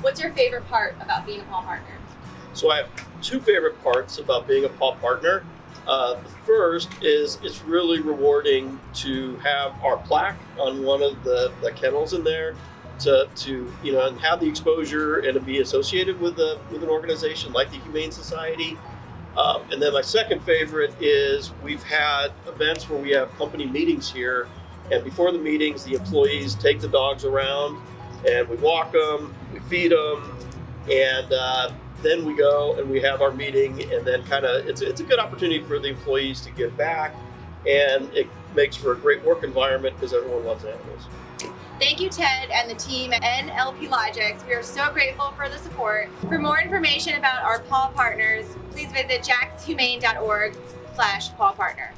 What's your favorite part about being a Paw Partner? So I have two favorite parts about being a paw partner. Uh, the first is it's really rewarding to have our plaque on one of the, the kennels in there to, to you know have the exposure and to be associated with a, with an organization like the Humane Society. Um, and then my second favorite is we've had events where we have company meetings here, and before the meetings, the employees take the dogs around and we walk them, we feed them, and uh, then we go and we have our meeting and then kind of it's, it's a good opportunity for the employees to give back and it makes for a great work environment because everyone loves animals Thank you, Ted and the team at NLP Logix. We are so grateful for the support. For more information about our Paw Partners, please visit jaxhumane.org slash Paw Partner.